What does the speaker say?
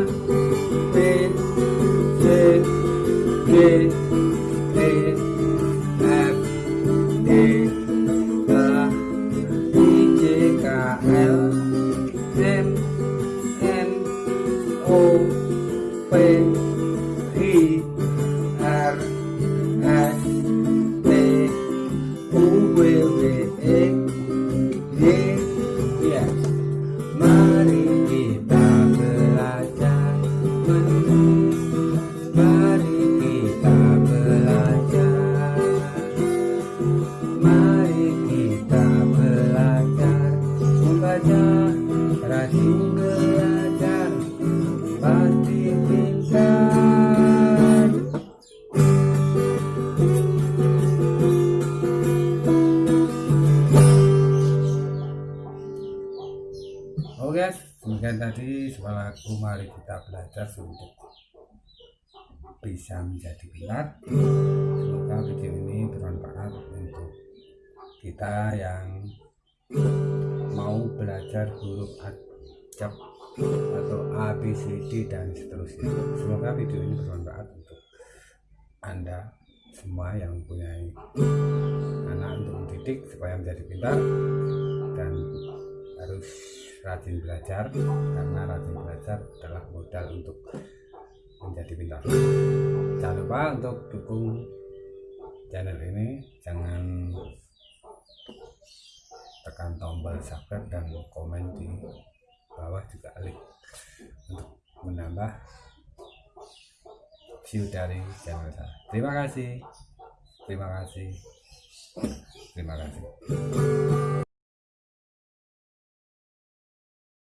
B C D E F G H I J K L M N O P Oke, tadi suaraku mari kita belajar untuk bisa menjadi pintar. Semoga video ini bermanfaat untuk kita yang mau belajar huruf acap atau A, B, C, D dan seterusnya. Semoga video ini bermanfaat untuk Anda semua yang punya anak untuk mendidik supaya menjadi pintar dan harus rajin belajar karena rajin belajar adalah modal untuk menjadi pintar jangan lupa untuk dukung channel ini jangan tekan tombol subscribe dan komen di bawah juga link untuk menambah view dari channel saya. Terima kasih. Terima kasih. Terima kasih